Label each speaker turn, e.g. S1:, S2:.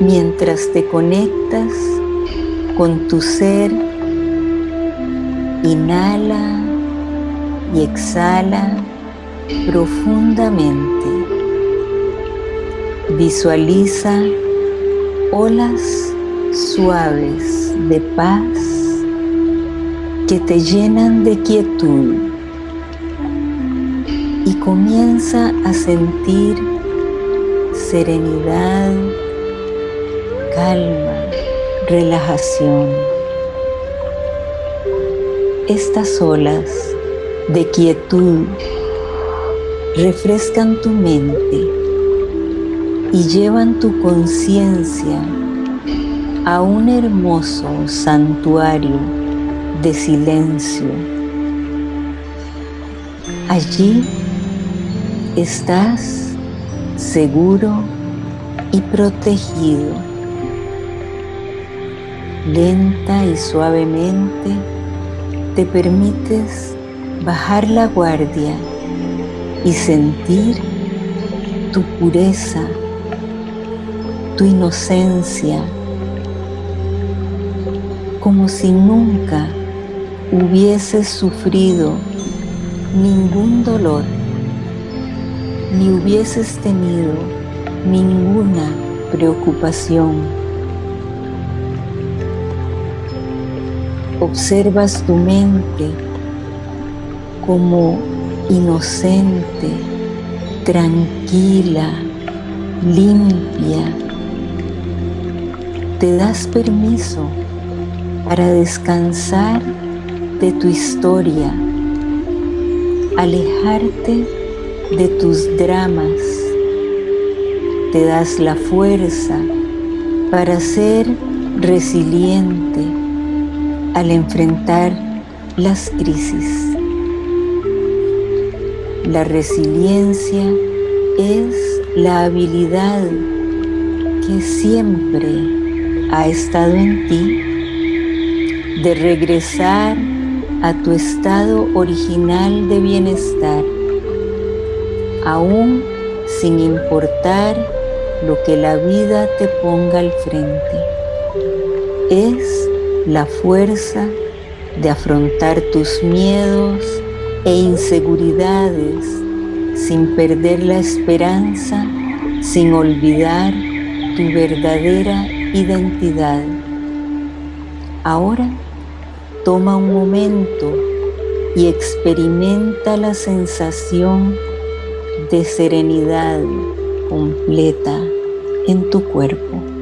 S1: mientras te conectas con tu ser, inhala y exhala profundamente. Visualiza olas suaves de paz que te llenan de quietud y comienza a sentir serenidad, calma, relajación. Estas olas de quietud refrescan tu mente y llevan tu conciencia a un hermoso santuario de silencio. Allí estás seguro y protegido. Lenta y suavemente te permites bajar la guardia y sentir tu pureza, tu inocencia, como si nunca hubieses sufrido ningún dolor, ni hubieses tenido ninguna preocupación. Observas tu mente como inocente, tranquila, limpia. Te das permiso para descansar de tu historia, alejarte de tus dramas. Te das la fuerza para ser resiliente al enfrentar las crisis. La resiliencia es la habilidad que siempre ha estado en ti de regresar a tu estado original de bienestar, aún sin importar lo que la vida te ponga al frente. Es la fuerza de afrontar tus miedos e inseguridades sin perder la esperanza, sin olvidar tu verdadera identidad. Ahora toma un momento y experimenta la sensación de serenidad completa en tu cuerpo.